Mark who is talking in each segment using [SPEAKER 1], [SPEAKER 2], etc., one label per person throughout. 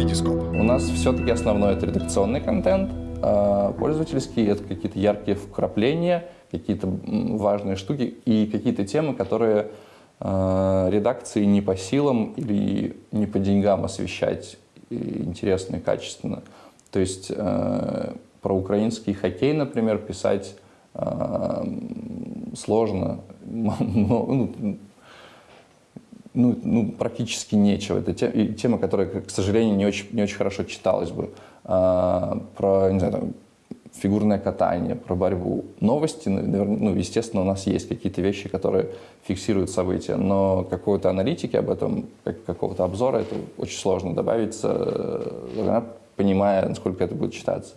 [SPEAKER 1] Витископ.
[SPEAKER 2] У нас все-таки основной это редакционный контент, а пользовательский это какие-то яркие вкрапления, какие-то важные штуки и какие-то темы, которые э, редакции не по силам или не по деньгам освещать интересно и качественно. То есть э, про украинский хоккей, например, писать сложно, ну, ну, ну, практически нечего. Это тема, которая, к сожалению, не очень, не очень хорошо читалась бы. А, про, не знаю, там, фигурное катание, про борьбу. Новости, наверное, ну, естественно, у нас есть какие-то вещи, которые фиксируют события, но какой-то аналитики об этом, как- какого-то обзора, это очень сложно добавить, э, понимая, насколько это будет читаться.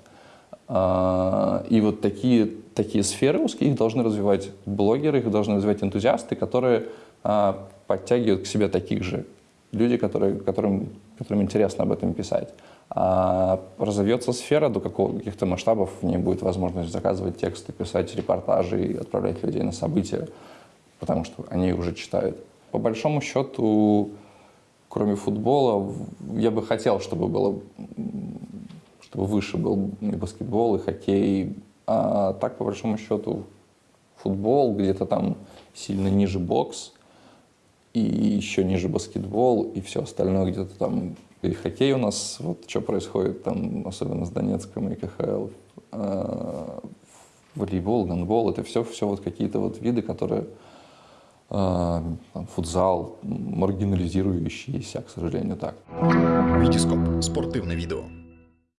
[SPEAKER 2] А, И вот такие, такие сферы узкие, их должны развивать блогеры, их должны развивать энтузиасты, которые а, подтягивают к себе таких же. Люди, которые, которым, которым интересно об этом писать. А разовьется сфера до каких-то масштабов, в ней будет возможность заказывать тексты, писать репортажи и отправлять людей на события, потому что они уже читают. По большому счету, кроме футбола, я бы хотел, чтобы было чтобы выше был и баскетбол, и хоккей. А так, по большому счету, футбол, где-то там сильно ниже бокс, и еще ниже баскетбол, и все остальное где-то там. И хоккей у нас, вот что происходит там, особенно с Донецком и КХЛ. А, волейбол, гандбол, это все, все вот какие-то вот виды, которые а, там, футзал, маргинализирующиеся, к сожалению, так.
[SPEAKER 1] Витископ. Спортивне відео.